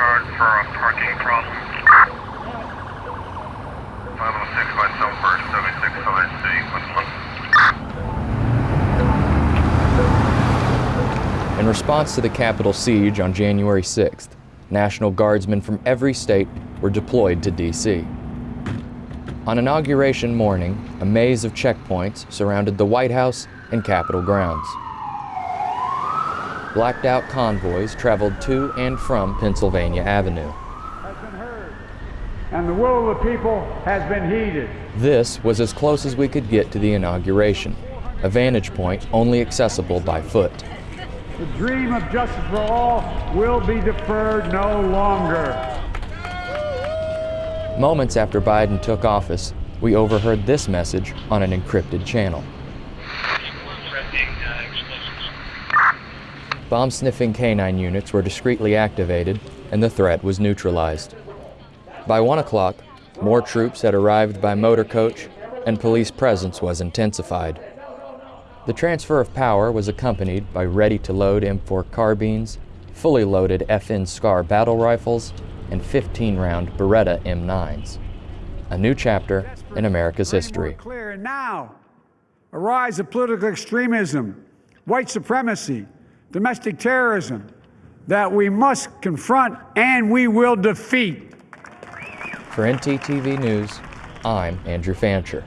card for a parking problem. 506 by Southburst, 76 5 City, In response to the Capitol siege on January 6th, National Guardsmen from every state were deployed to D.C. On inauguration morning, a maze of checkpoints surrounded the White House and Capitol grounds. Blacked out convoys traveled to and from Pennsylvania Avenue. has been heard, and the will of the people has been heeded. This was as close as we could get to the inauguration, a vantage point only accessible by foot. The dream of justice for all will be deferred no longer. Moments after Biden took office, we overheard this message on an encrypted channel. Bomb sniffing canine units were discreetly activated and the threat was neutralized. By 1 o'clock, more troops had arrived by motor coach and police presence was intensified. The transfer of power was accompanied by ready to load M4 carbines, fully loaded FN SCAR battle rifles, and 15 round Beretta M9s. A new chapter in America's history. Clear now, a rise of political extremism, white supremacy, domestic terrorism that we must confront and we will defeat. For NTTV News, I'm Andrew Fancher.